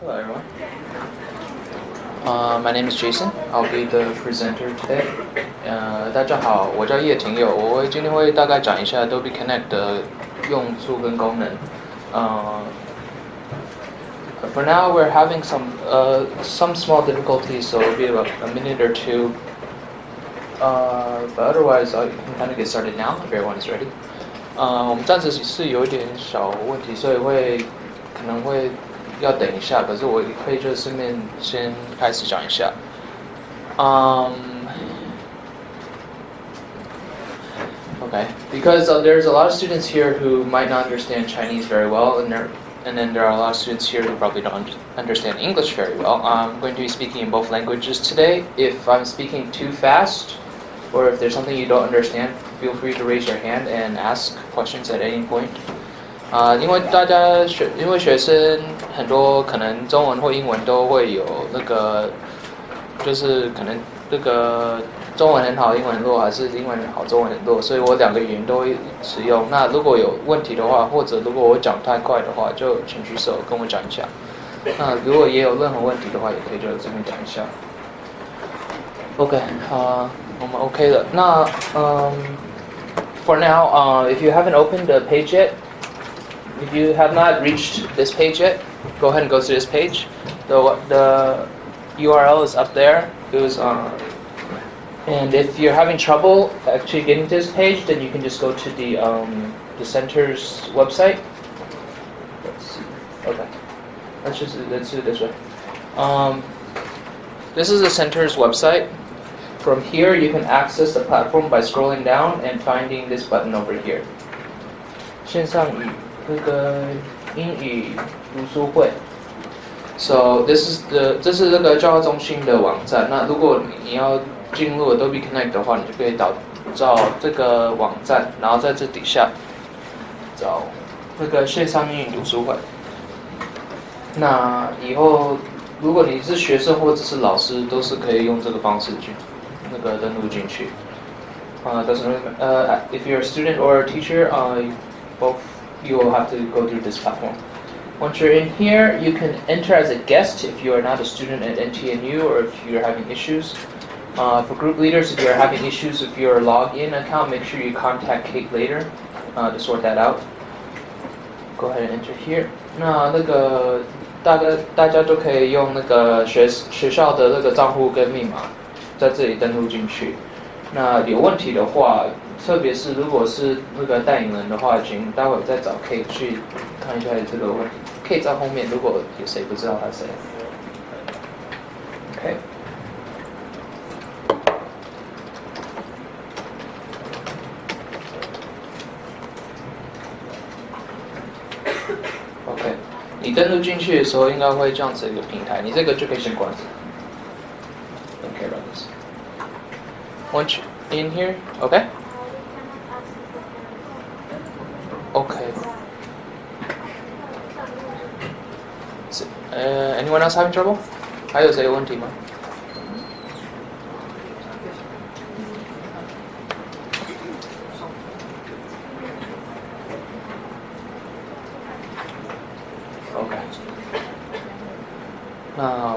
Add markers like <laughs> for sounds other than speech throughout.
Hello, everyone. Uh, my name is Jason. I'll be the presenter today. 呃，大家好，我叫叶廷友，我会今天会大概讲一下 Adobe Connect 的用处跟功能。呃、for now we're having some uh, some small difficulties, so it'll be about a minute or two. Uh, but otherwise, I can kind of get started now if everyone is ready. 呃，我们暂时是有一点小问题，所以会可能会 要等一下，可是我可以就顺便先开始讲一下。Um, okay, because uh, there's a lot of students here who might not understand Chinese very well, and there, and then there are a lot of students here who probably don't understand English very well. I'm going to be speaking in both languages today. If I'm speaking too fast, or if there's something you don't understand, feel free to raise your hand and ask questions at any point. 啊、因为大家学，因为学生 很多，可能中文或英文都会有那个，就是可能这个中文很好，英文很弱，还是英文很好，中文很弱，所以我两个语言都会使用。那如果有问题的话，或者如果我讲太快的话，就请举手跟我讲一下。那如果也有任何问题的话，也可以就这边讲一下。OK，啊、我们 OK 了。那嗯、for now, uh, if you haven't opened the page yet. If you have not reached this page yet, go ahead and go to this page. The, the URL is up there. It was, uh, and if you're having trouble actually getting to this page, then you can just go to the, um, the center's website. Let's see. Okay. Let's just let's do it this way. Um, this is the center's website. From here, you can access the platform by scrolling down and finding this button over here. 线上语 这个英语读书会。So this is the 这是这个教化中心的网站。那如果你要进入 Adobe Connect 的话，你就可以找找这个网站，然后在这底下找那个线上英语读书会。那以后如果你是学生或者是老师，都是可以用这个方式去那个登录进去。Uh, doesn't 呃 uh, if you're a student or a teacher, uh, both you will have to go through this platform. Once you're in here, you can enter as a guest if you are not a student at NTNU or if you're having issues. Uh, for group leaders, if you're having issues with your login account, make sure you contact Kate later uh, to sort that out. Go ahead and enter here. 那那个大概大家都可以用那个学学校的那个账户跟密码在这里登录进去。那有问题的话， 特别是如果是那个带领人的话，请待会再找 K 去看一下这个问题。K 在后面，如果有谁不知道他谁。OK。OK，你登录进去的时候，应该会这样子一个平台，你这个就可以先关。Don't care about this. Once you're in here. OK. anyone else having trouble? 还有谁有问题吗？OK，那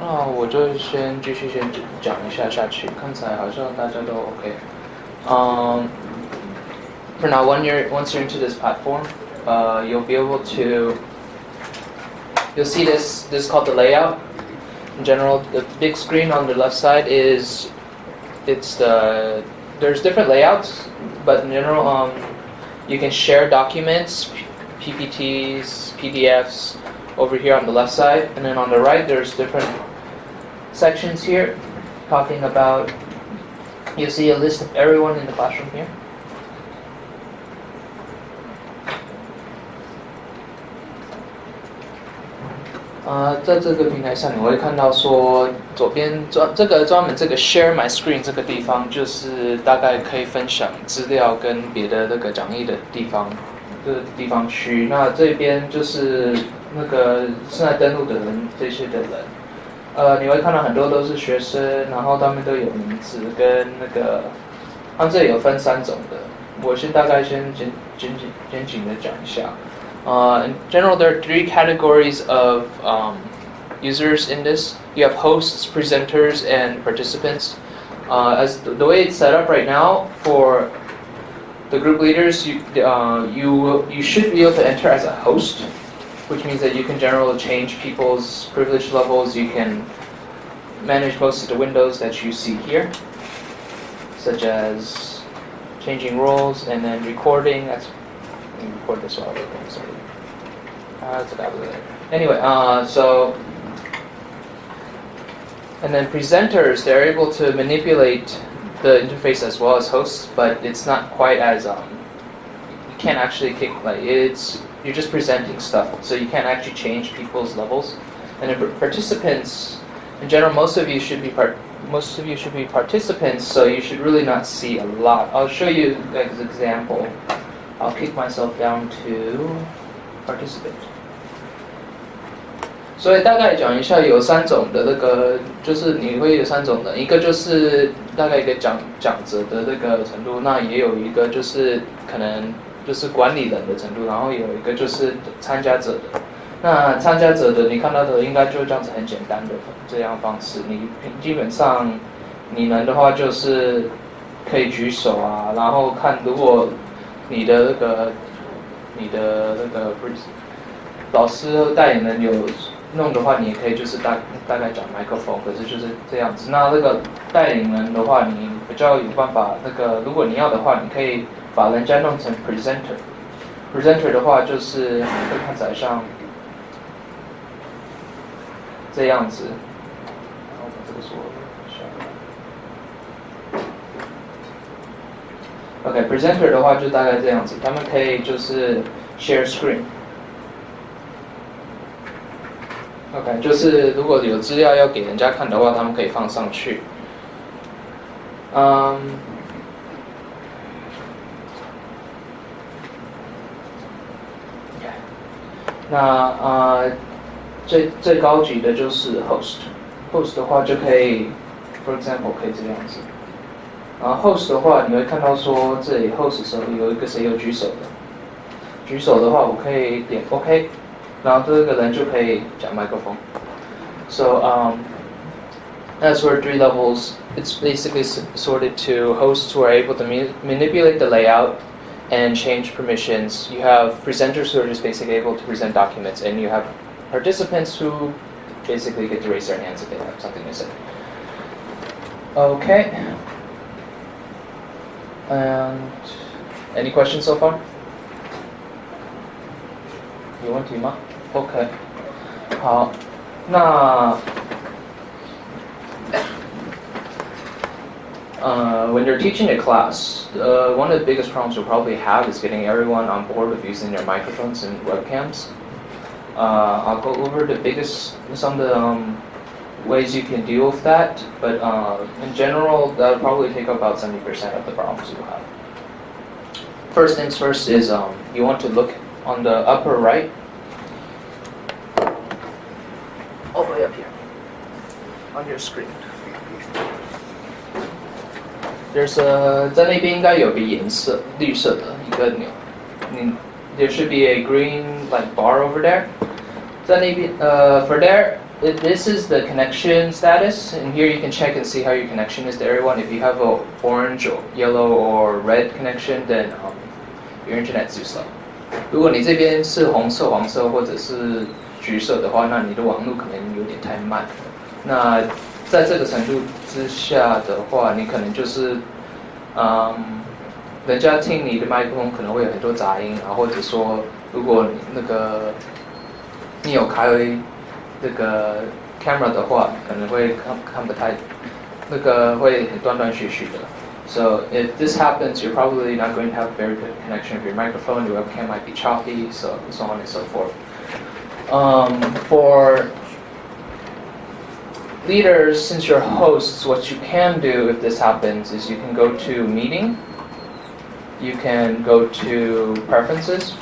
那我就先继续先讲一下下去，看起来好像大家都 OK。Um, for now, when you're once you're into this platform, uh, you'll be able to you'll see this this is called the layout. In general, the big screen on the left side is it's the there's different layouts, but in general, um, you can share documents, PPTs, PDFs over here on the left side, and then on the right there's different sections here talking about. You see a list of everyone in the classroom here. 呃，在这个平台上，你会看到说，左边专这个专门这个 Share My Screen 这个地方，就是大概可以分享资料跟别的那个讲义的地方，这个地方区。那这边就是那个现在登录的人，这些的人，呃，你会看到很多都是学生，然后他们都有名字跟那个，他这里有分三种的，我先大概先简简简简简的讲一下。Uh, in general, there are three categories of um, users in this. You have hosts, presenters, and participants. Uh, as the, way it's set up right now for the group leaders, you, uh, you, you should be able to enter as a host, which means that you can generally change people's privilege levels. You can manage most of the windows that you see here, such as changing roles and then recording. That's record this we're sorry. That's. Anyway, uh, so and then presenters, they're able to manipulate the interface as well as hosts, but it's not quite as um, you can't actually kick like it's you're just presenting stuff, so you can't actually change people's levels. And participants, in general, most of you should be part most of you should be participants, so you should really not see a lot. I'll show you an example. I'll kick myself down to participate 所以大概讲一下，有三种的那个，就是你会有三种的，一个就是大概一个讲讲者的那个程度，那也有一个就是可能就是管理人的程度，然后有一个就是参加者的。那参加者的你看到的应该就这样子很简单的这样方式，你基本上你们的话就是可以举手啊，然后看如果你的那个你的那个老师带领人有。弄的话，你可以就是大大概讲麦克风，可是就是这样子。那那个带领人的话，你比较有办法。那个如果你要的话，你可以把人家弄成 presenter。presenter 的话，就是会看起来像这样子。然后把这个说 OK，presenter 的话就大概这样子。他们可以就是 share screen。OK，就是如果有资料要给人家看的话，他们可以放上去。嗯，那啊，最最高级的就是 host，host 的话就可以，for example 可以这样子。然后 host 的话，你会看到说这里 host 的时候有一个谁有举手的，举手的话我可以点 OK。然后这个人就可以讲麦克风。So um, as for three levels, it's basically sorted to hosts who are able to manipulate the layout and change permissions. You have presenters who are just basically able to present documents, and you have participants who basically get to raise their hands if they have something to say. Okay. And any questions so far? 有问题吗？OK，好，那呃，when you're teaching a class, uh, one of the biggest problems you'll probably have is getting everyone on board with using their microphones and webcams. Uh, I'll go over the biggest, some of the um, ways you can deal with that, but uh, in general, that'll probably take about 70% of the problems you'll have. First things first is um, you want to look on the upper right all the way up here on your screen. There's a 在那边应该有个颜色绿色的一个钮，你 there should be a green like bar over there. 在那边呃 for there it, this is the connection status, and here you can check and see how your connection is to everyone. If you have a orange or yellow or red connection, then um, your internet's too slow. 如果你这边是红色、黄色或者是橘色的话，那你的网络可能有点太慢。那在这个程度之下的话，你可能就是，嗯，人家听你的麦克风可能会有很多杂音啊，或者说，如果那个你有开 这个 camera 的话，可能会看看不太，那个会很断断续续的。So if this happens, you're probably not going to have a very good connection with your microphone. Your webcam might be choppy, so so on and so forth. Um, for leaders, since you're hosts, what you can do if this happens is you can go to meeting, you can go to preferences,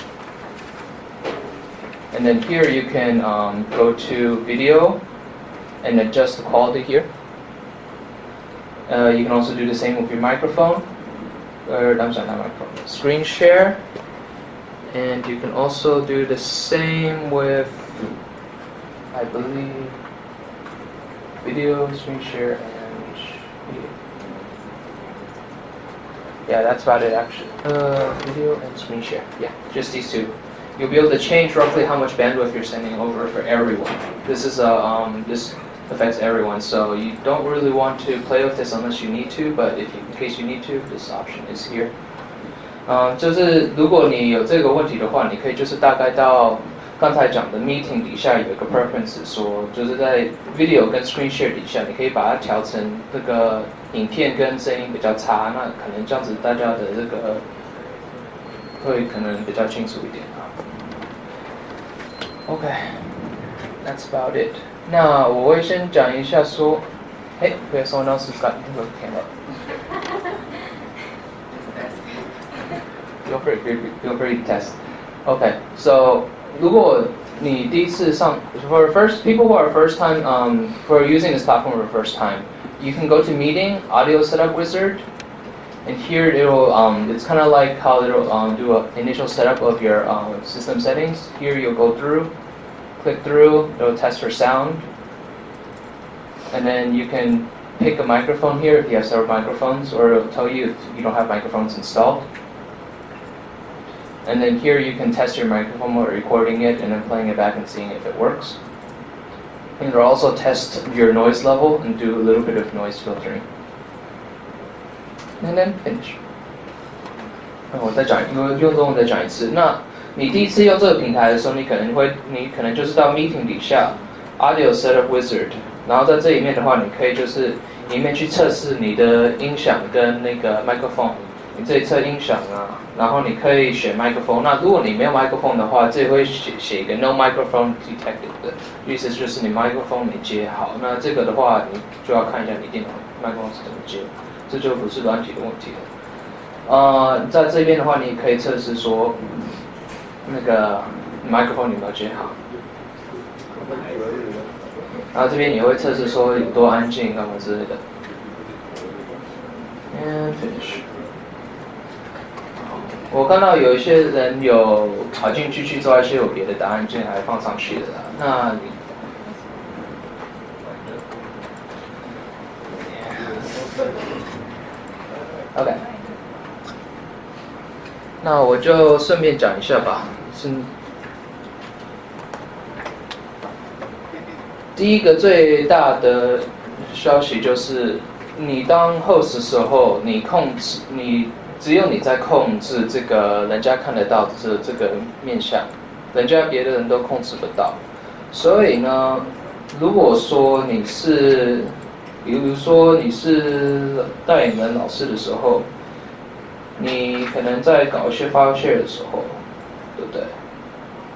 and then here you can um, go to video and adjust the quality here. Uh, you can also do the same with your microphone, or I'm sorry, not microphone, screen share, And you can also do the same with, I believe, video, screen share, and video. Yeah, that's about it actually. Uh, video and screen share. Yeah, just these two You'll be able to change roughly how much bandwidth you're sending over for everyone. This is a um, this affects everyone, so you don't really want to play with this unless you need to. But if you, in case you need to, this option is here. 嗯，就是如果你有这个问题的话，你可以就是大概到刚才讲的 meeting 底下有一个 preference，说就是在 video 跟 screen share 底下，你可以把它调成这个影片跟声音比较差，那可能这样子大家的这个会可能比较清楚一点 啊。OK，that's about it。那我会先讲一下说，哎，we have someone else who's got the camera。Feel <laughs> free, feel free to test. Okay, so 如果你第一次上 for first people who are first time um, for using this platform for the first time, you can go to Meeting Audio Setup Wizard, and here it'll um, it's kind of like how it'll um, do an initial setup of your um, system settings. Here you'll go through, click through, it'll test for sound, and then you can pick a microphone here if you have several microphones, or it'll tell you if you don't have microphones installed. And then here you can test your microphone while recording it and then playing it back and seeing if it works. And it'll also test your noise level and do a little bit of noise filtering. And then finish. 我再讲，用用中文再讲一次。那你第一次用这个平台的时候，你可能会，你可能就是到 Meeting 底下 Audio Setup Wizard，然后在这里面的话，你可以就是里面去测试你的音响跟那个麦克风。你这里测音响啊，然后你可以选麦克风。那如果你没有麦克风的话，这里会写写一个 No microphone detected 的意思，就是你麦克风没接好。那这个的话，你就要看一下你电脑麦克风是怎么接，这就不是软体的问题了。呃，在这边的话，你可以测试说那个麦克风有没有接好。然后这边你会测试说有多安静干嘛之类的。And finish. 我看到有一些人有跑进去去做一些有别的答案进来放上去的，那你，OK，那我就顺便讲一下吧。是第一个最大的消息就是，你当 host 时候，你控制你。只有你在控制这个人家看得到这这个面相，人家别的人都控制不到。所以呢，如果说你是，比如说你是带你们老师的时候，你可能在搞一些 file share 的时候，对不对？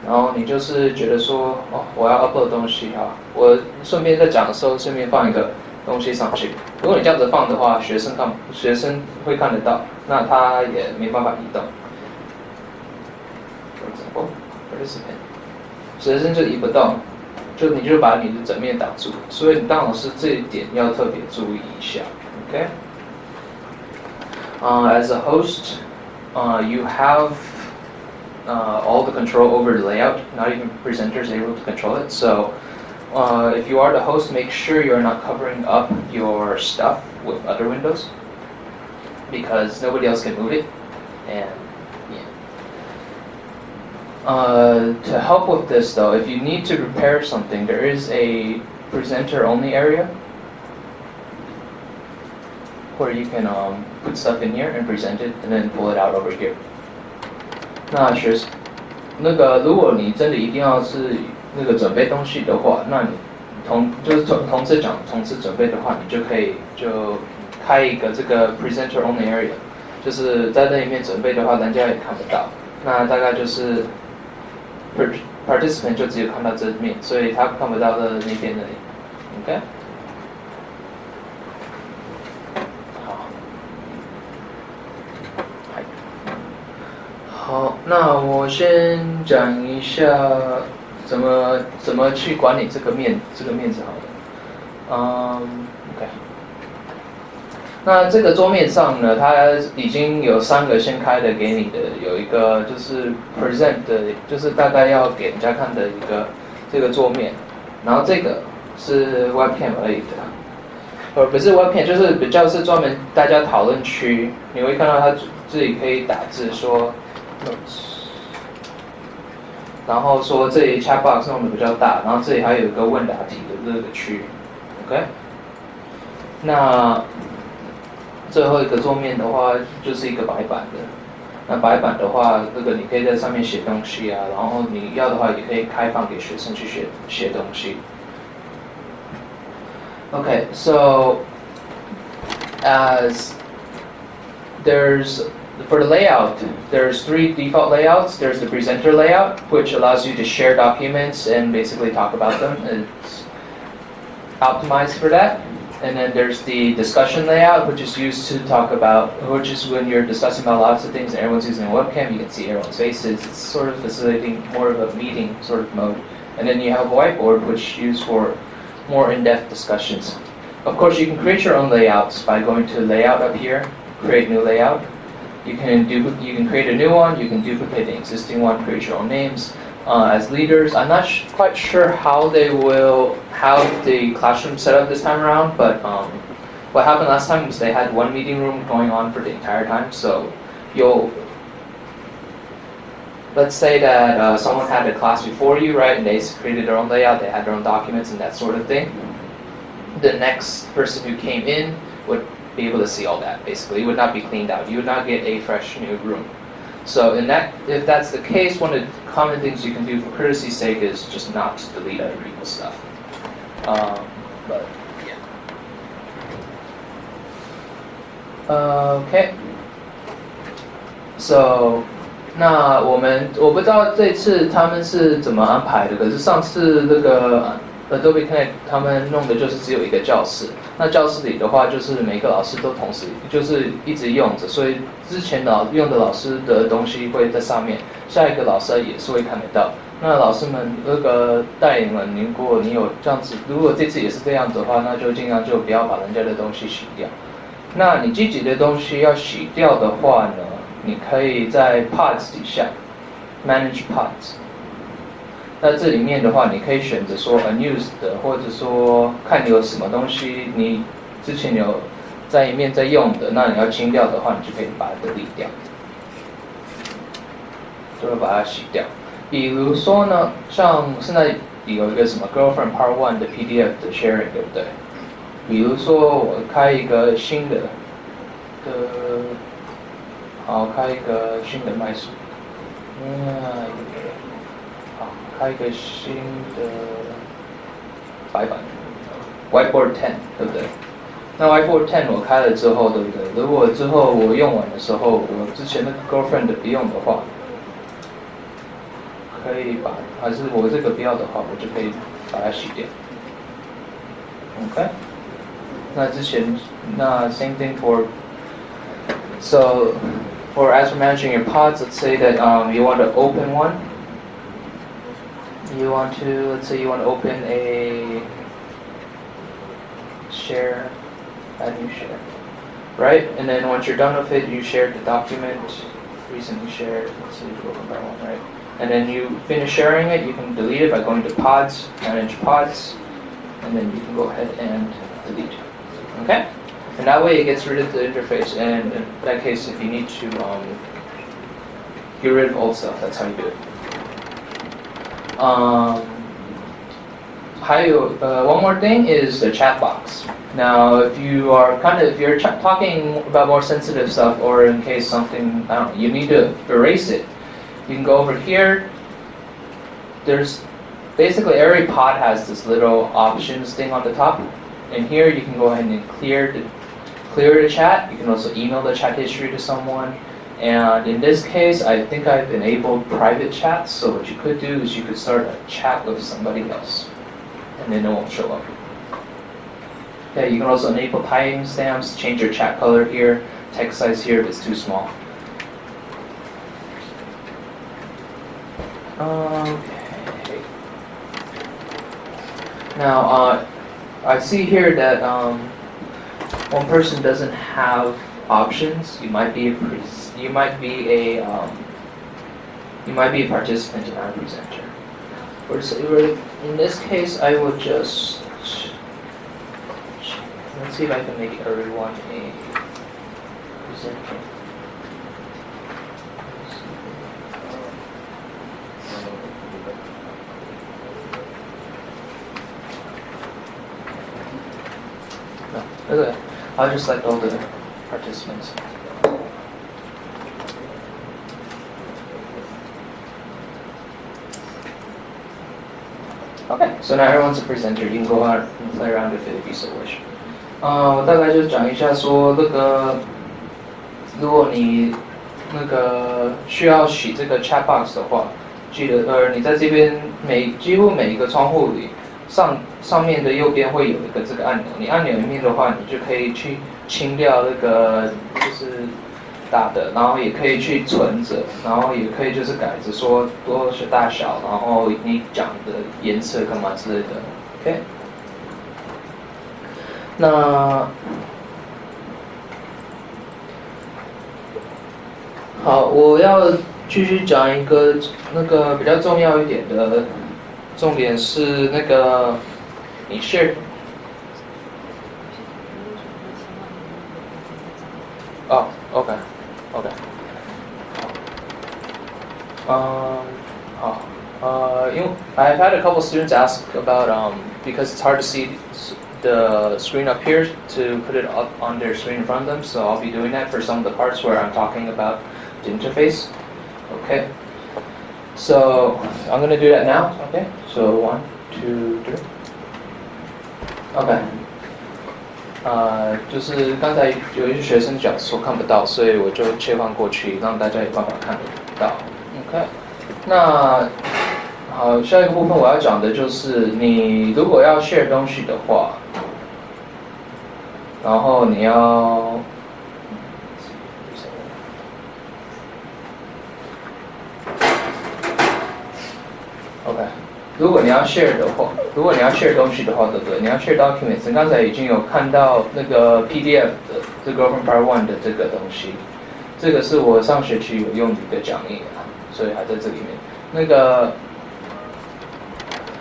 然后你就是觉得说，哦，我要 upload 东西哈，我顺便在讲的时候顺便放一个。东西上去。如果你这样子放的话，学生看，学生会看得到，那他也没办法移动。哦我这边学生就移不动，就你就把你的整面挡住。所以你当老师这一点要特别注意一下，OK？啊，as a host，啊，you have uh, all the control over the layout. Not even presenters able to control it. So uh, if you are the host, make sure you're not covering up your stuff with other windows because nobody else can move it. And yeah. Uh, to help with this though, if you need to repair something, there is a presenter only area where you can um, put stuff in here and present it and then pull it out over here. 那学，那个如果你真的一定要是那个准备东西的话，那你同就是同同时讲同时准备的话，你就可以就开一个这个 presenter only area，就是在那里面准备的话，人家也看不到。那大概就是 participant 就只有看到这面，所以他看不到的那边的。OK。好。那我先讲一下。怎么怎么去管理这个面这个面子好的？嗯。那这个桌面上呢，它已经有三个先开的给你的，有一个就是 present 的，就是大概要给人家看的一个这个桌面，然后这个是 webcam 而已的，呃，不是 webcam，就是比较是专门大家讨论区，你会看到它自己可以打字说 notes，然后说这里 chat box 弄的比较大，然后这里还有一个问答题的这个区，OK，那。最后一个桌面的话，就是一个白板的。那白板的话，这个你可以在上面写东西啊，然后你要的话，也可以开放给学生去写写东西。Okay, so as there's for the layout, there's three default layouts. There's the presenter layout, which allows you to share documents and basically talk about them. It's optimized for that. And then there's the discussion layout, which is used to talk about, which is when you're discussing about lots of things and everyone's using a webcam, you can see everyone's faces. It's sort of facilitating more of a meeting sort of mode. And then you have a whiteboard, which is used for more in-depth discussions. Of course, you can create your own layouts by going to layout up here, create new layout. You can do, you can create a new one, you can duplicate the existing one, create your own names uh, as leaders. I'm not quite sure how they will have the classroom set up this time around, but um, what happened last time was they had one meeting room going on for the entire time. So you'll, let's say that uh, someone had a class before you, right, and they created their own layout, they had their own documents and that sort of thing. The next person who came in would be able to see all that, basically. It would not be cleaned out. You would not get a fresh new room. So in that, if that's the case, one of the common things you can do for courtesy's sake is just not delete other people's stuff. Um, but yeah. Okay. So 那我们我不知道这次他们是怎么安排的，可是上次那个 Adobe Connect 他们弄的就是只有一个教室。那教室里的话，就是每个老师都同时就是一直用着，所以之前老用的老师的东西会在上面，下一个老师也是会看得到。那老师们那个带领们，如果你有这样子，如果这次也是这样子的话，那就尽量就不要把人家的东西洗掉。那你自己的东西要洗掉的话呢，你可以在 parts 底下 Manage parts。那这里面的话，你可以选择说 unused，或者说看你有什么东西你之前有在一面在用的，那你要清掉的话，你就可以把它理掉，就会把它洗掉。比如说呢，像现在有一个什么 girlfriend part one 的 PDF 的 sharing，对不对？比如说我开一个新的的，好，开一个新的麦数，嗯。好开一个新的白板，Whiteboard Ten，对不对？那 Whiteboard Ten 我开了之后，对不对？如果之后我用完的时候，我之前那个 Girlfriend 不用的话，可以把，还是我这个不要的话，我就可以把它洗掉。OK，那之前那 same thing for so for as for managing your pods, let's say that um, you want to open one you want to, let's say you want to open a share, add new share, right? And then once you're done with it, you shared the document, recently shared, let's see, open by one, right? And then you finish sharing it, you can delete it by going to pods, manage pods, and then you can go ahead and delete, okay? And that way it gets rid of the interface, and in that case, if you need to um, get rid of old stuff, that's how you do it. Um, uh, one more thing is the chat box. Now, if you are kind of, if you're talking about more sensitive stuff or in case something, know, you need to erase it, you can go over here. There's basically every pod has this little options thing on the top. And here you can go ahead and clear the, clear the chat. You can also email the chat history to someone. And in this case, I think I've enabled private chat. So what you could do is you could start a chat with somebody else, and then it won't show up. Okay, you can also enable timestamps, change your chat color here, text size here if it's too small. Okay. Now, uh, I see here that um, one person doesn't have options, you might be a you might be a um, you might be a participant and not a presenter. In this case, I will just let's see if I can make everyone a presenter. okay. I'll just select all the participants. Okay, so now everyone's a presenter. You can go out and play around with it if you so wish. 呃，我大概就讲一下说那个，如果你那个需要洗这个 chat box 的话，记得呃，你在这边每几乎每一个窗户里上 上面的右边会有一个这个按钮，你按钮里面的话，你就可以去清掉那个就是。大的，然后也可以去存着，然后也可以就是改着说多是大小，然后你讲的颜色干嘛之类的，OK。那好，我要继续讲一个那个比较重要一点的重点是那个你 share。哦，OK。OK. Um, oh, uh, you know, I've had a couple students ask about um, because it's hard to see the screen up here to put it up on their screen in front of them. So I'll be doing that for some of the parts where I'm talking about the interface. Okay. So I'm going to do that now. Okay. So one, two, three. OK，呃，就是刚才有一些学生讲说看不到，所以我就切换过去，让大家有办法看得到。OK，那好，下一个部分我要讲的就是，你如果要 share 东西的话，然后你要 OK，。如果你要 share 的话，如果你要 share 东西的话，对不对？你要 share documents，刚才已经有看到那个 PDF 的这个 Open Part One 的这个东西，这个是我上学期有用的一个讲义啊，所以还在这里面。那个，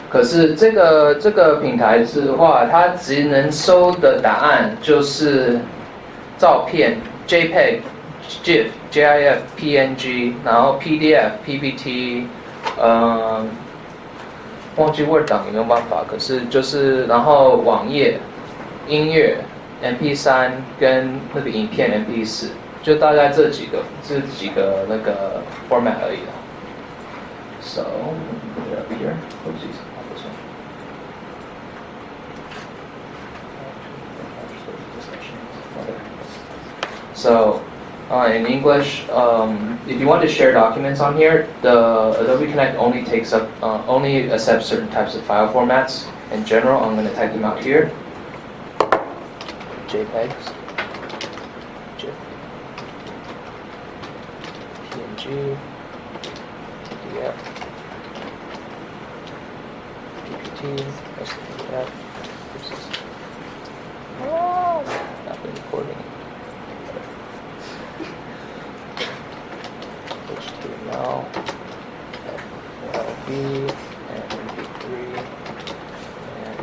可是这个这个平台的话，它只能收的答案就是照片 JPEG、GIF、GIF、PNG，然后 PDF、PPT，嗯。忘记 Word 档有没有办法？可是就是然后网页、音乐、MP3 跟那个影片 MP4，就大概这几个这几个那个 format 而已啦。So put it up here. So uh, in English, um, if you want to share documents on here, the Adobe Connect only takes up, uh, only accepts certain types of file formats. In general, I'm going to type them out here. JPEGs, GIF, PNG, PDF, PPT, SPF. Not been recording. HTML, LB, and MP3, and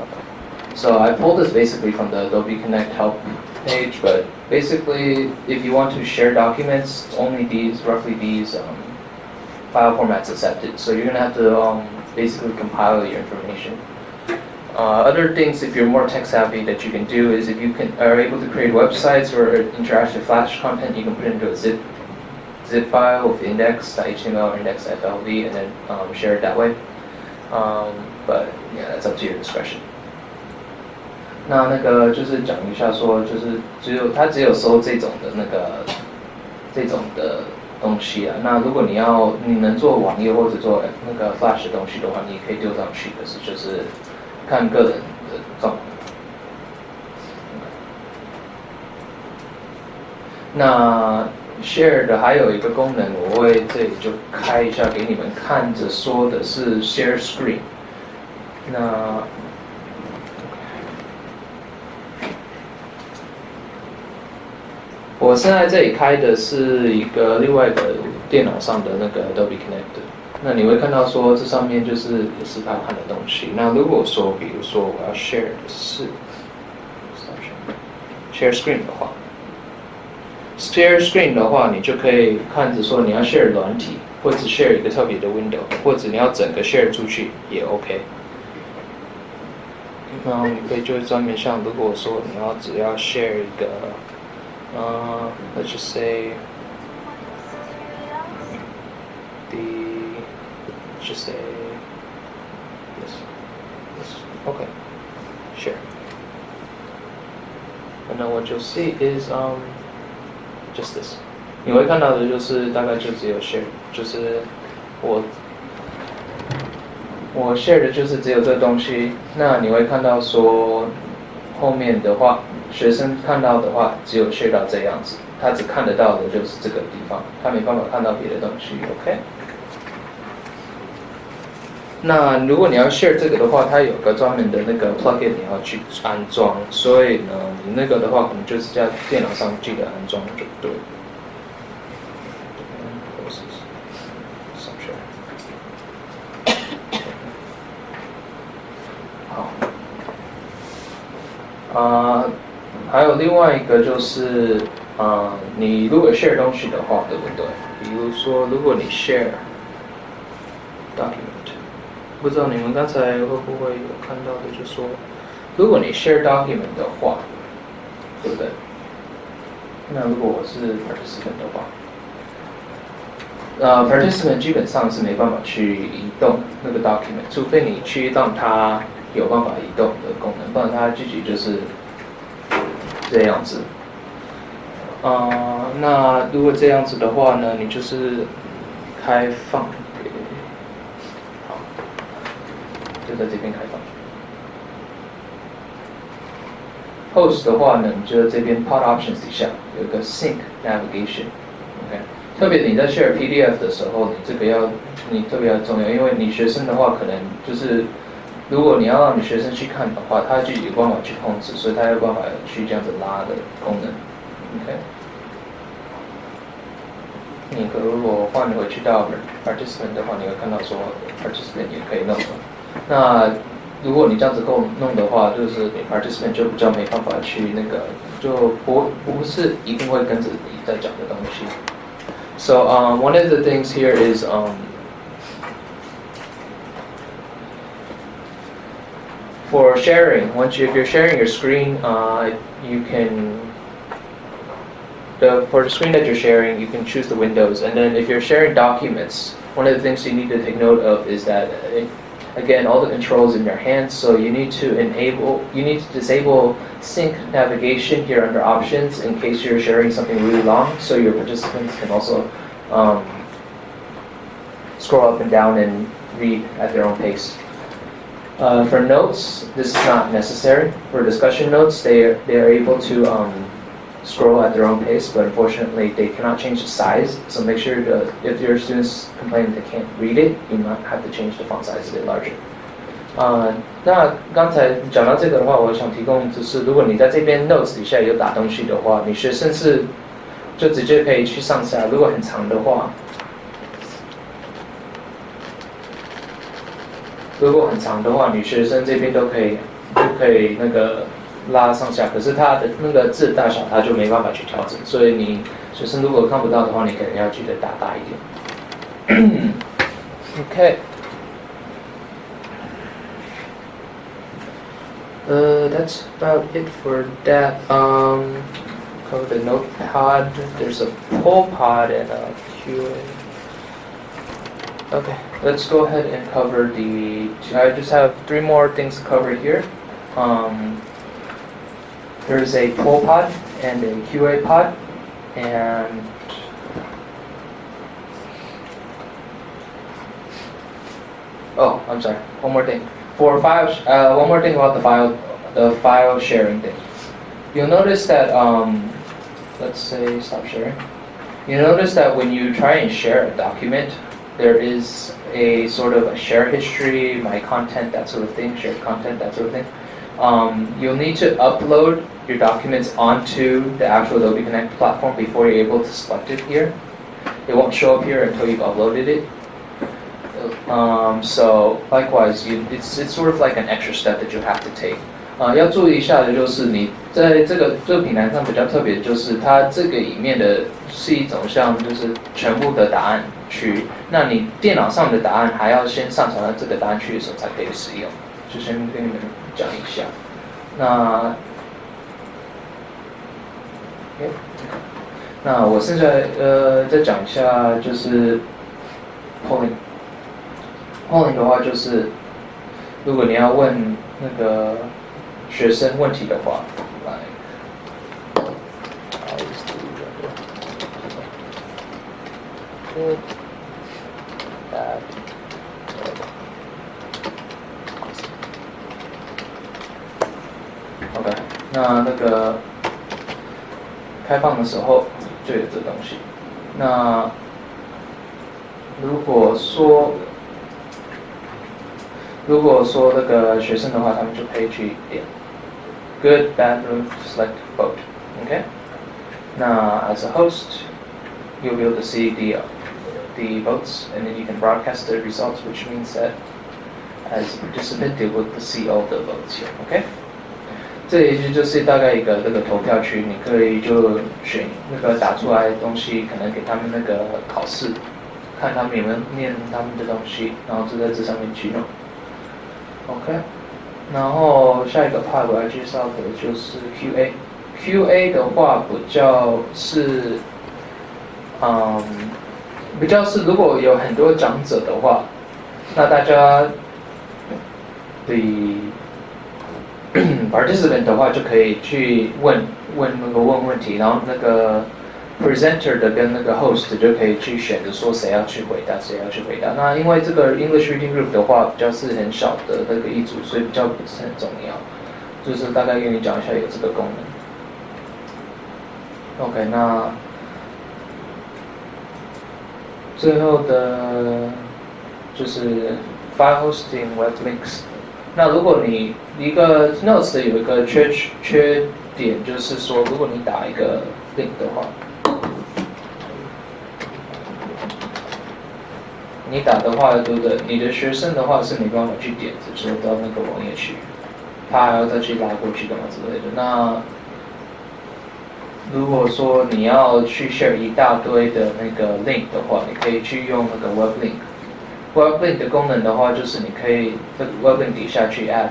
okay. So I pulled this basically from the Adobe Connect help page, but basically if you want to share documents, only these, roughly these um, file formats accepted. So you're going to have to um, basically compile your information. Uh, other things, if you're more tech savvy, that you can do is if you can are able to create websites or interactive Flash content, you can put it into a zip zip file with index.html or index.flv and then um, share it that way. Um, but yeah, that's up to your discretion. 那那个就是讲一下说，就是只有它只有收这种的那个这种的东西啊。那如果你要你能做网页或者做那个 Flash 的东西的话，你可以丢上去，可是就是。看个人的状况那 share 的还有一个功能，我会这里就开一下给你们看着，说的是 share screen。那我现在这里开的是一个另外的电脑上的那个 Adobe Connect，那你会看到说这上面就是也是他看的东西。那如果说比如说我要 share 的是 share screen 的话，share screen 的话，你就可以看着说你要 share 软体，或者 share 一个特别的 window，或者你要整个 share 出去也 OK。然后你可以就是专门像如果说你要只要 share 一个。Uh, let's just say the let's just say this, this okay sure and then what you'll see is um just this 你会看到的就是大概就只有 share 就是我我 share 的就是只有这东西那你会看到说后面的话 学生看到的话，只有 share 到这样子，他只看得到的就是这个地方，他没办法看到别的东西。OK。那如果你要 share 这个的话，它有个专门的那个 plugin 你要去安装，所以呢，你那个的话可能就是在电脑上记得安装就对。好。啊。还有另外一个就是，呃，你如果 share 东西的话，对不对？比如说，如果你 share document，不知道你们刚才会不会有看到的，就说，如果你 share document 的话，对不对？那如果我是 participant 的话，呃，participant 基本上是没办法去移动那个 document，除非你去让它有办法移动的功能，不然它自己就是。这样子，啊，那如果这样子的话呢，你就是开放，好，就在这边开放。Host 的话呢，你就在这边 Pod Options 底下有个 Sync Navigation，OK。特别你在 share PDF 的时候，你这个要你特别要重要，因为你学生的话可能就是。如果你要让你学生去看的话，他就有办法去控制，所以他有办法去这样子拉的功能。OK，你可如果换回去到 participant 的话，你会看到说 participant 也可以弄。那如果你这样子够弄的话，就是你 participant 就比较没办法去那个，就不不是一定会跟着你在讲的东西。So um, one of the things here is um, for sharing, once you, if you're sharing your screen, uh, you can, the, for the screen that you're sharing, you can choose the windows. And then if you're sharing documents, one of the things you need to take note of is that, it, again, all the controls in your hands, so you need to enable, you need to disable sync navigation here under options in case you're sharing something really long, so your participants can also um, scroll up and down and read at their own pace. Uh, for notes, this is not necessary. For discussion notes, they are, they are able to um, scroll at their own pace, but unfortunately they cannot change the size. So make sure to, if your students complain they can't read it, you might have to change the font size a bit larger. 呃，那刚才讲到这个的话，我想提供就是，如果你在这边 notes 底下有打东西的话，你学生是就直接可以去上下。如果很长的话， 如果很长的话，女学生这边都可以，就可以那个拉上下。可是它的那个字大小，它就没办法去调整。所以你学生如果看不到的话，你可能要记得打大一点。OK。<coughs> Uh, that's about it for that. Um, c o v e the notepad. There's a poll pod and a QA. Okay, let's go ahead and cover the, I just have three more things to cover here. Um, there's a poll pod and a QA pod, and oh, I'm sorry, one more thing. For file, uh, one more thing about the file, the file sharing thing. You'll notice that, um, let's say stop sharing. You notice that when you try and share a document, there is a sort of a share history, my content, that sort of thing, shared content, that sort of thing. Um, you'll need to upload your documents onto the actual Adobe Connect platform before you're able to select it here. It won't show up here until you've uploaded it. Um, so likewise, you, it's, it's sort of like an extra step that you have to take. 啊、要注意一下的就是你在这个这个平台上比较特别，就是它这个里面的是一种像就是全部的答案 区，那你电脑上的答案还要先上传到这个答案区的时候才可以使用，就先跟你们讲一下。那那我现在呃再讲一下就是 polling。polling 的话就是，如果你要问那个学生问题的话，来。OK，那那个开放的时候就有这东西。那如果说如果说那个学生的话，他们就可以去点 good, bad, room, select, vote. Okay? Now, as a host, you'll be able to see the, uh, the votes, and then you can broadcast the results, which means that as a participant, they will see all the votes here. Okay? 这里就是大概一个那个投票区，你可以就选那个打出来的东西，可能给他们那个考试，看他们有没有念他们的东西，然后就在这上面去弄。OK，然后下一个 part 我要介绍的就是 QA。QA 的话比较是，嗯， 比较是如果有很多长者的话，那大家的 <coughs> participant 的话就可以去问问那个问问题，然后那个 presenter 的跟那个 host 就可以去选择说谁要去回答，谁要去回答。那因为这个 English Reading Group 的话比较是很小的那个一组，所以比较不是很重要。就是大概跟你讲一下有这个功能。OK，那最后的就是 file hosting web links。那如果你一个 notes 有一个缺缺点，就是说如果你打一个 link 的话。你打的话，对不对？你的学生的话是没办法去点，只是到那个网页去，他还要再去拉过去干嘛之类的。那如果说你要去 share 一大堆的那个 link 的话，你可以去用那个 web link。web link 的功能的话，就是你可以在 web link 底下去 add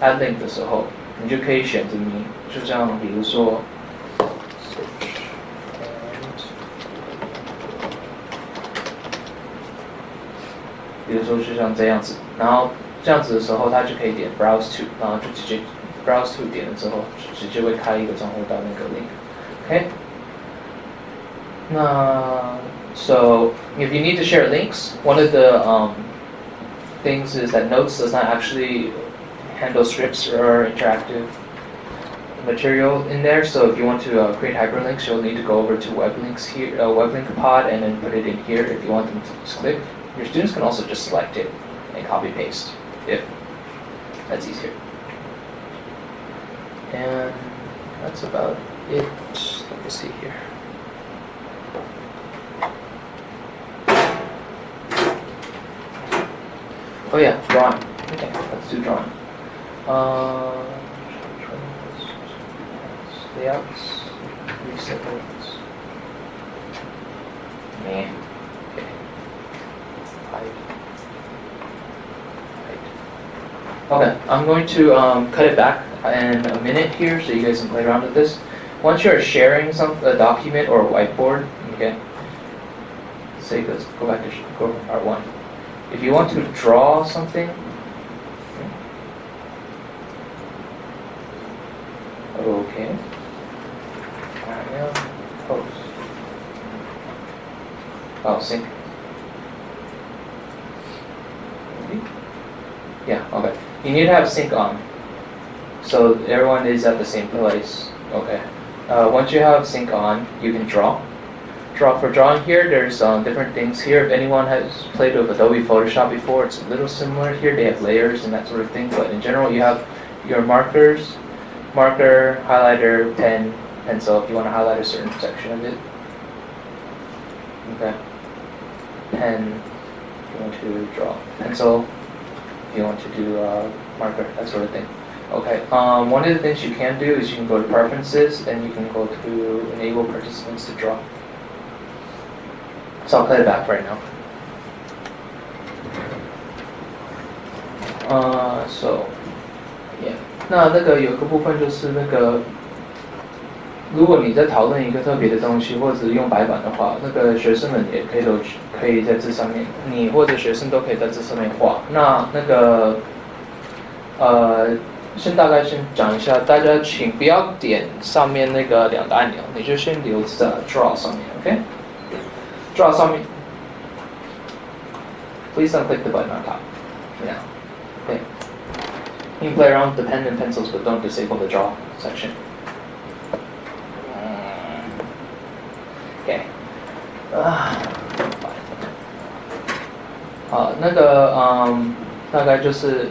add link 的时候，你就可以选择你就这样，比如说。比如说就像这样子，然后这样子的时候，他就可以点 browse to，然后就直接 browse to 点了之后，直接会开一个账户到那个 link。Okay. Now, so if you need to share links, one of the um, things is that Notes does not actually handle scripts or interactive material in there. So if you want to uh, create hyperlinks, you'll need to go over to WebLinks here, uh, WebLink pod, and then put it in here if you want them to just click. Your students can also just select it and copy paste if that's easier. And that's about it. Let me see here. Oh yeah, drawing. Okay, let's do drawing. Uh, layouts, reset layouts. Man. Okay. Hide. Hide. Okay, I'm going to um, cut it back in a minute here so you guys can play around with this. Once you're sharing some a document or a whiteboard, okay, say let's go back to go to part one. If you want to draw something, okay, I post. Oh, sync. Yeah, okay. You need to have sync on. So everyone is at the same place. Okay. Uh, once you have sync on, you can draw. Draw for drawing here, there's um, different things here. If anyone has played with Adobe Photoshop before, it's a little similar here. They have layers and that sort of thing. But in general, you have your markers, marker, highlighter, pen, pencil. If you want to highlight a certain section of it. Okay. Pen. If you want to draw pencil. If you want to do uh, marker, that sort of thing. Okay. Um, one of the things you can do is you can go to preferences and you can go to enable participants to draw. So I'll play it back right now. Uh, so, yeah. 那那个有个部分就是那个，如果你在讨论一个特别的东西，或者用白板的话，那个学生们也可以都可以在这上面，你或者学生都可以在这上面画。那那个，呃， 先大概先讲一下，大家请不要点上面那个两个按钮，你就先留在 Draw 上面，OK？Draw 上面，Please don't click the button on top. Yeah. Okay. You can play around with the pen and pencils, but don't disable the draw section. Okay. 啊，好，那个嗯，大概就是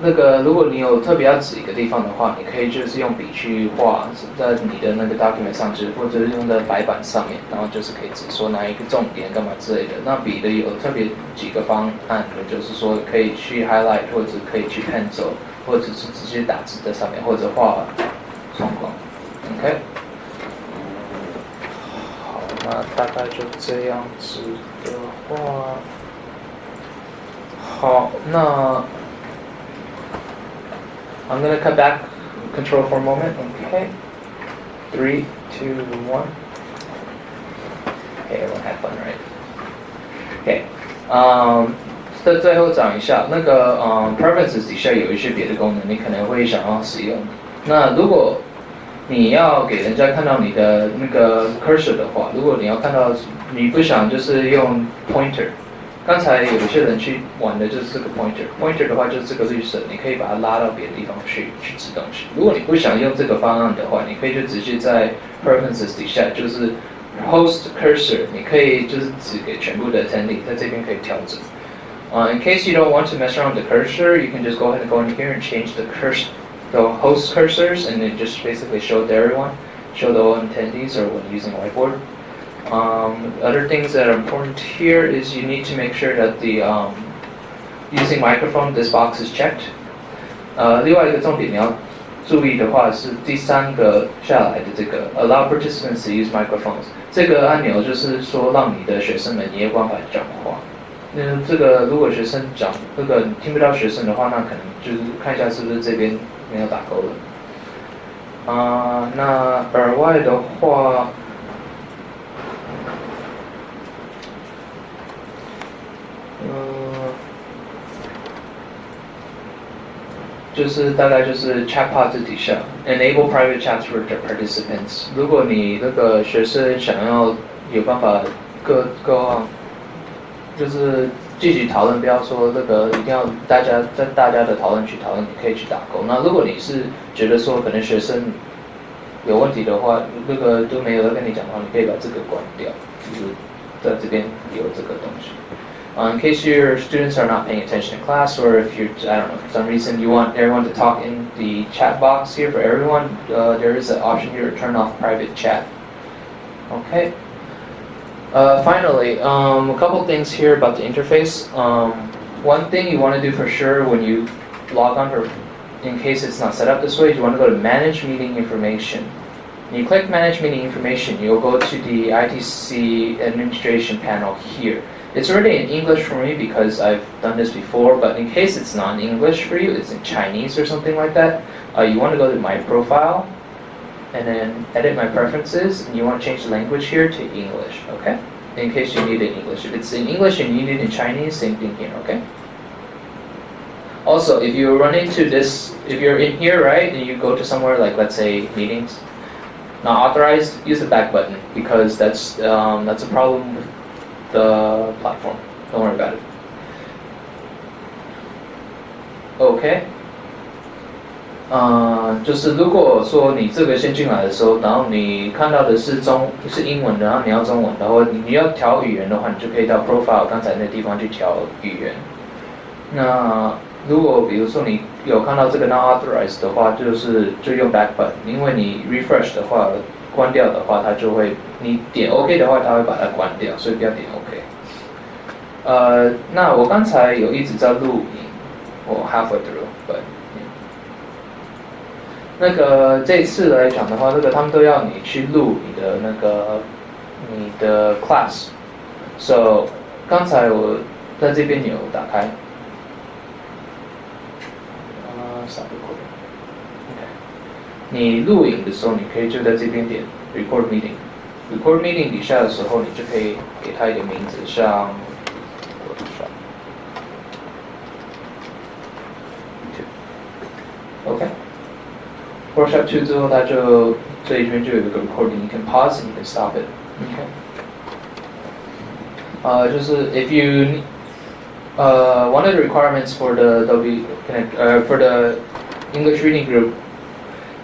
那个，如果你有特别要指一个地方的话，你可以就是用笔去画在你的那个 document 上，指或者是用在白板上面，然后就是可以指说哪一个重点干嘛之类的。那笔的有特别几个方案，就是说可以去 highlight，或者可以去 pencil，或者是直接打字在上面，或者画窗框。OK，好，那大概就这样子的话，好，那。I'm going to cut back control for a moment. Okay. Three, two, one. Okay, everyone had fun, right? Okay. Um, 在最后讲一下，那个嗯，preferences 底下有一些别的功能，你可能会想要使用。那如果你要给人家看到你的那个 cursor 的话，如果你要看到，你不想就是用 pointer。 刚才有一些人去玩的就是这个 pointer，pointer 的话就是这个绿色，你可以把它拉到别的地方去去指东西。如果你不想用这个方案的话，你可以就直接在 preferences 底下就是 host cursor，你可以就是指给全部的 attendee，在这边可以调整。Uh, in case you don't want to mess around with the cursor, you can just go ahead and go in here and change the cursor, the host cursors, and then just basically show it to everyone, show the all attendees or when using whiteboard. Um, other things that are important here is you need to make sure that the um, using microphone, this box is checked. 呃，另外一个重点你要注意的话是第三个下来的这个 allow participants to use microphones 这个按钮就是说让你的学生们也有办法讲话。那这个如果学生讲那个听不到学生的话，那可能就是看一下是不是这边没有打勾了。啊、呃，那耳外的话。 就是大概就是 chatbot 底下 enable private chats for the participants。如果你那个学生想要有办法各各就是继续讨论，不要说那个一定要大家在大家的讨论区讨论，你可以去打勾。那如果你是觉得说可能学生有问题的话，那个都没有在跟你讲的话，你可以把这个关掉，就是在这边有这个东西。Uh, in case your students are not paying attention in class, or if you're, I don't know, for some reason you want everyone to talk in the chat box here for everyone, uh, there is an option here to turn off private chat. Okay. Uh, finally, um, a couple things here about the interface. Um, one thing you want to do for sure when you log on, for, in case it's not set up this way, you want to go to Manage Meeting Information. When you click Manage Meeting Information, you'll go to the ITC Administration panel here. It's already in English for me because I've done this before, but in case it's not in English for you, it's in Chinese or something like that, uh, you want to go to My Profile, and then edit My Preferences, and you want to change the language here to English, okay? In case you need it in English. If it's in English and you need it in Chinese, same thing here, okay? Also, if you run into this, if you're in here, right, and you go to somewhere like, let's say, meetings, not authorized, use the back button because that's um, that's a problem the platform. Don't worry about it. OK，嗯，就是如果说你这个先进来的时候，然后你看到的是中是英文，然后你要中文，然后你要调语言的话，你就可以到 Profile 刚才那地方去调语言。那如果比如说你有看到这个 not authorized 的话，就是就用 back button，因为你 refresh 的话关掉的话，它就会你点 OK 的话，它会把它关掉，所以不要点 OK。呃，那我刚才有一直在录影，我 halfway through，but 那个这次来讲的话，那个他们都要你去录你的那个你的 class，so 刚才我在这边有打开。你录影的时候，你可以就在这边点 Record Meeting。Record Meeting 底下的时候，你就可以给它一个名字，像 Workshop Two 之后，它就这一边就有一个 Recording，你可以 Pause，你可以 Stop it。OK。呃，就是 If you 呃，one of the requirements for the Adobe Connect, uh, for the English Reading Group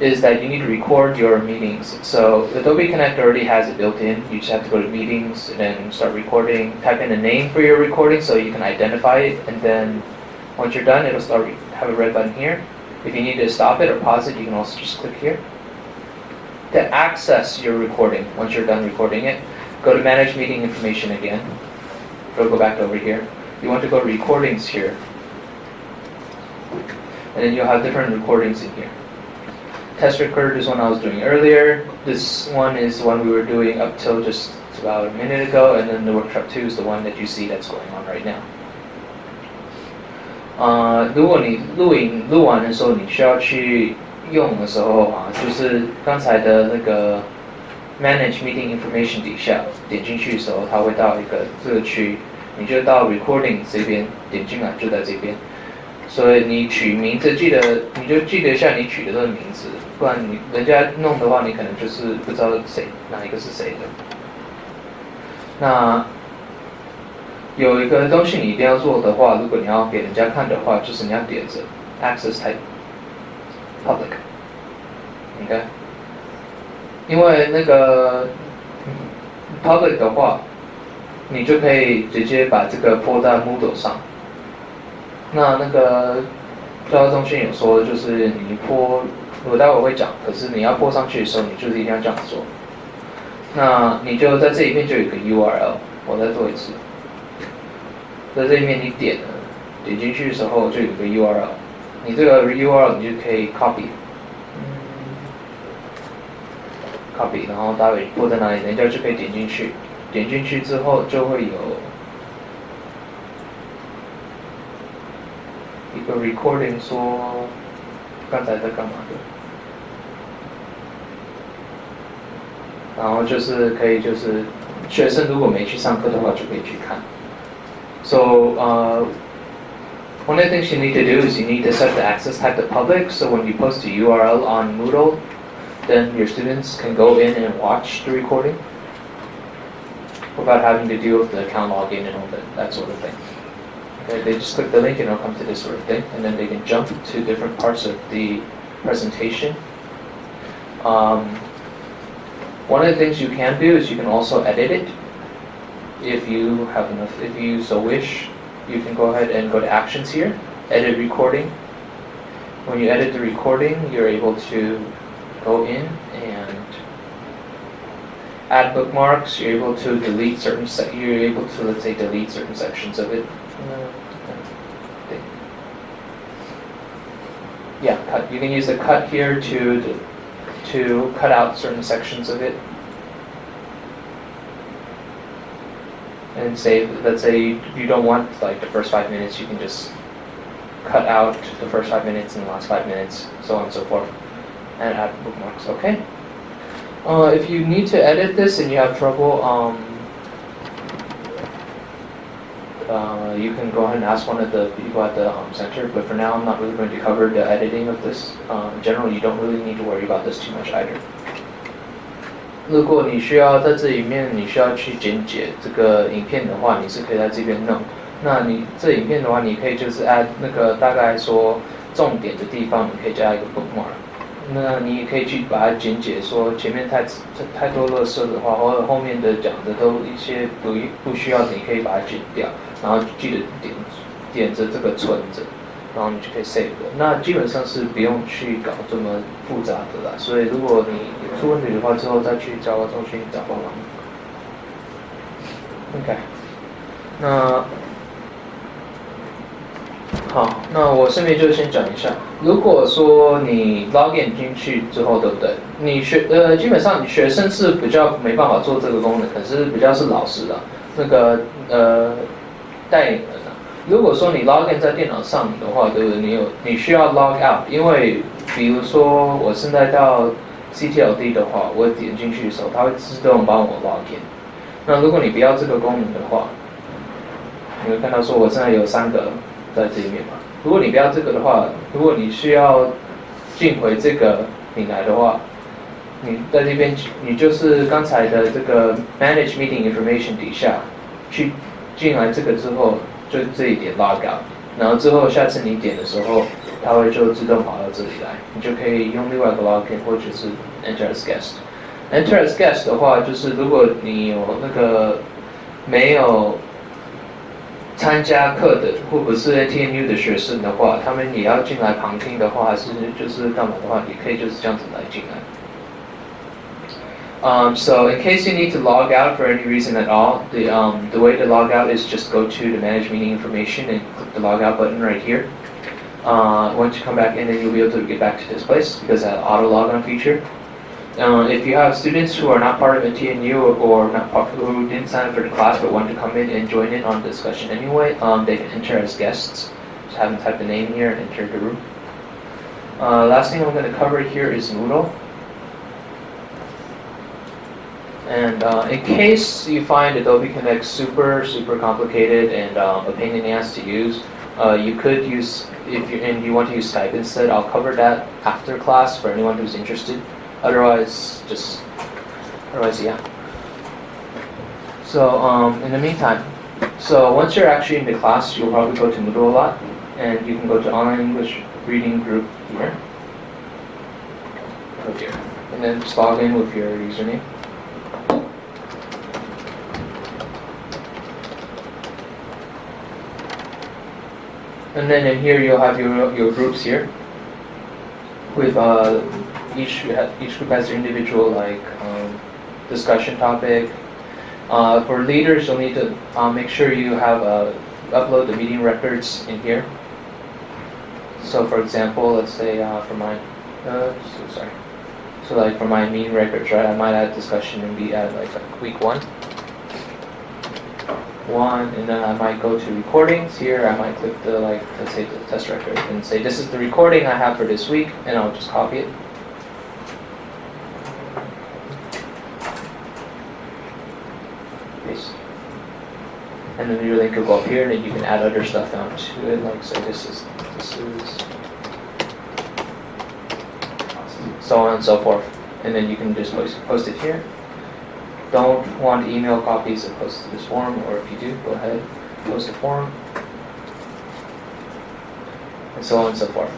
is that you need to record your meetings. So Adobe Connect already has it built in. You just have to go to meetings and then start recording. Type in a name for your recording so you can identify it. And then once you're done, it'll start have a red button here. If you need to stop it or pause it, you can also just click here. To access your recording, once you're done recording it, go to Manage Meeting Information again. It'll go back over here. You want to go to Recordings here. And then you'll have different recordings in here. Test record is one I was doing earlier. This one is the one we were doing up till just about a minute ago, and then the workshop two is the one that you see that's going on right now. 呃，如果你录影录完的时候，你需要去用的时候啊，就是刚才的那个 Manage Meeting Information 底下点进去的时候，它会到一个这个区，你就到 Recording 这边点进来，就在这边。所以你取名字记得，你就记得一下你取的这个名字，不然你人家弄的话，你可能就是不知道谁哪一个是谁的。那有一个东西你一定要做的话，如果你要给人家看的话，就是你要点着 Access Type Public，OK？因为那个 Public 的话，你就可以直接把这个泼在 Moodle 上。那那个教育中心有说，就是你泼，我待会会讲。可是你要泼上去的时候，你就是一定要这样做。那你就在这一面就有个 URL，我再做一次。在这一面你点了，点进去的时候就有个 URL，你这个 URL 你就可以 copy，copy，然后待会泼在哪里，人家就可以点进去。点进去之后就会有。一个 recording 说刚才在干嘛的，然后就是可以就是学生如果没去上课的话就可以去看。So uh, one of the things you need to do is you need to set the access type to public. So when you post a URL on Moodle, then your students can go in and watch the recording without having to deal with the account login and all that, that sort of thing. Okay, they just click the link and it'll come to this sort of thing, and then they can jump to different parts of the presentation. Um, one of the things you can do is you can also edit it. If you have enough, if you so wish, you can go ahead and go to actions here, edit recording. When you edit the recording, you're able to go in and add bookmarks. You're able to delete certain. you're able to let's say delete certain sections of it. Yeah, cut. You can use the cut here to to cut out certain sections of it. And say, let's say you don't want like the first five minutes, you can just cut out the first five minutes and the last five minutes, so on and so forth, and add bookmarks. Okay. Uh, if you need to edit this and you have trouble, um, uh, you can go ahead and ask one of the people at the um, center, but for now I'm not really going to cover the editing of this. Um, in general, you don't really need to worry about this too much either. 如果你需要在这里面，你需要去剪解这个影片的话，你是可以在这边弄。那你这影片的话，你可以就是 add 那个大概说重点的地方，你可以加一个 bookmark。那你也可以去把它剪解，说前面太太太多垃圾的话，或者后面的讲的都一些不不需要，你可以把它剪掉。然后记得点点着这个存着，然后你就可以 save 的。那基本上是不用去搞这么复杂的啦。所以如果你出问题的话，之后再去找中心找帮忙。OK，那好，那我顺便就先讲一下，如果说你 login 进去之后，对不对？你学呃，基本上你学生是比较没办法做这个功能，可是比较是老师的那个呃带领人。如果说你 login 在电脑上的话，对不对？你有你需要 log out，因为比如说我现在到 CTLD 的话，我点进去的时候，它会自动帮我 login。那如果你不要这个功能的话，你会看到说我现在有三个在这里面嘛。如果你不要这个的话，如果你需要进回这个平台的话，你在这边你就是刚才的这个 Manage Meeting Information 底下去进来这个之后，就这一点 Log Out，然后之后下次你点的时候，它会就自动跑到这里来，你就可以用另外一个 Login 或者是 Enter as Guest。Enter as guest 的话，就是如果你有那个没有参加课的，或不是 ATNU 的学生的话，他们也要进来旁听的话，还是就是干嘛的话，也可以就是这样子来进来。Um, so in case you need to log out for any reason at all, the, um, the way to log out is just go to the manage meeting information and click the log out button right here. Uh, once you come back in, then you'll be able to get back to this place because that auto log on feature. Uh, if you have students who are not part of a TNU or not part, who didn't sign up for the class but want to come in and join in on the discussion anyway, um, they can enter as guests. Just have them type the name here and enter the room. Uh, last thing I'm going to cover here is Moodle. And uh, in case you find Adobe Connect super, super complicated and um, a pain in the ass to use, uh, you could use, if you, and you want to use Skype instead, I'll cover that after class for anyone who's interested. Otherwise, just, otherwise, yeah. So, um, in the meantime, so once you're actually in the class, you'll probably go to Moodle a lot, and you can go to Online English Reading Group here. Here. And then just log in with your username. And then in here you'll have your, your groups here with uh, each each group has their individual like um, discussion topic. Uh, for leaders, you'll need to uh, make sure you have uh, upload the meeting records in here. So, for example, let's say uh, for my uh, so sorry, so like for my meeting records, right? I might add discussion and be at like, week one one, and then I might go to recordings here. I might click the like, let's say the test record, and say this is the recording I have for this week, and I'll just copy it. Paste. And then your link will go up here, and you can add other stuff down to it. Like say this is this is so on and so forth, and then you can just post it here don't want email copies of post to this forum, or if you do, go ahead, post a forum, and so on and so forth.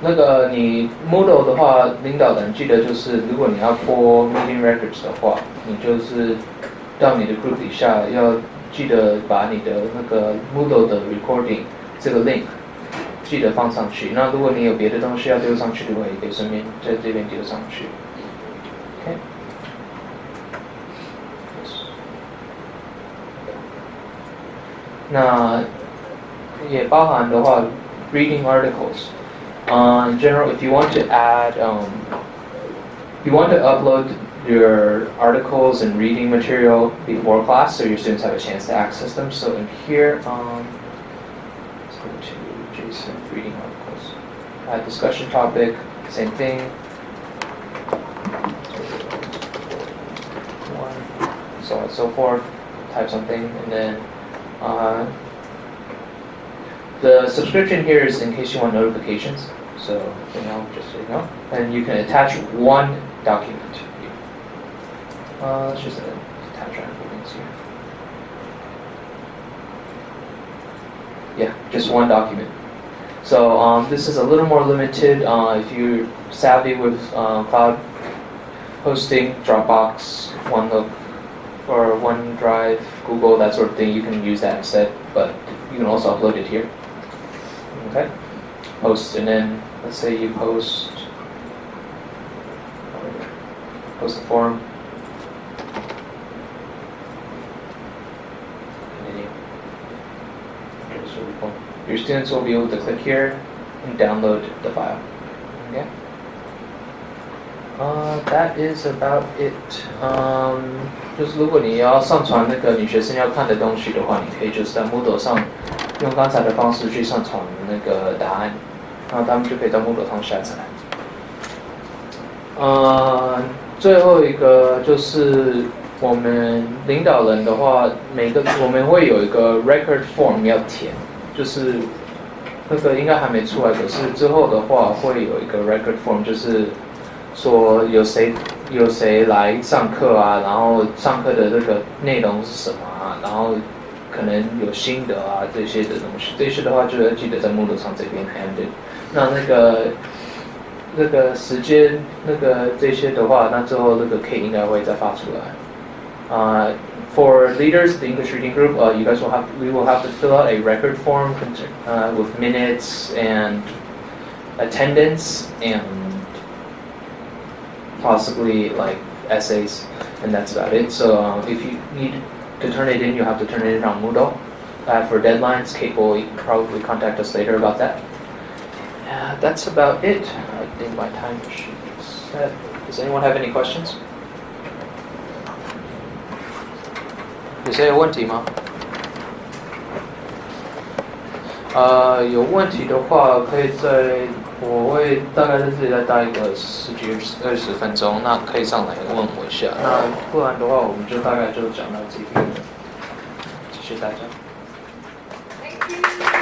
那个你 Moodle 的话，领导人记得就是，如果你要播 meeting records 的话，你就是到你的 group 底下要记得把你的那个 Moodle 的 recording 这个 link 记得放上去。那如果你有别的东西要丢上去的话，也可以顺便在这边丢上去。 那也包含的话，reading articles. Uh, in general, if you want to add, um, you want to upload your articles and reading material before class, so your students have a chance to access them. So in here, um, let's go to JSON reading articles. Add discussion topic, same thing. One, so on and so forth. Type something, and then uh, the subscription here is in case you want notifications. So, you know, just so you know. And you can attach one document. Uh, let's just attach random things here. Yeah, just one document. So um, this is a little more limited. Uh, if you're savvy with uh, cloud hosting, Dropbox, OneNote, or OneDrive, Google, that sort of thing, you can use that instead, but you can also upload it here. Okay? post, and then let's say you post post the form. Your students will be able to click here and download the file. Okay. Uh, that is about it. 嗯就是如果你要上传那个你学生要看的东西的话，你可以就是在 Moodle 上用刚才的方式去上传那个答案，然后他们就可以到 Moodle 上下载。呃，最后一个就是我们领导人的话，每个我们会有一个 record form 要填，就是那个应该还没出来，可是之后的话会有一个 record form，就是说有谁有谁来上课啊，然后上课的这个内容是什么啊，然后可能有心得啊这些的东西，这些的话就要记得在 Moodle 上这边 ended。那那个那个时间那个这些的话，那之后那个 K 应该会再发出来啊。Uh, for leaders, the English reading group, uh, you guys will have we will have to fill out a record form uh, with minutes and attendance and possibly like essays, and that's about it. So um, if you need to turn it in, you have to turn it in on Moodle. Uh, for deadlines, Kate will probably contact us later about that. Uh, that's about it. I think my time sheet is set. Does anyone have any questions? 有谁有问题吗？呃，有问题的话，可以在 我会大概在这里再待一个十几二十分钟，那可以上来问我一下。那不然的话，我们就大概就讲到这边。谢谢大家。Thank you.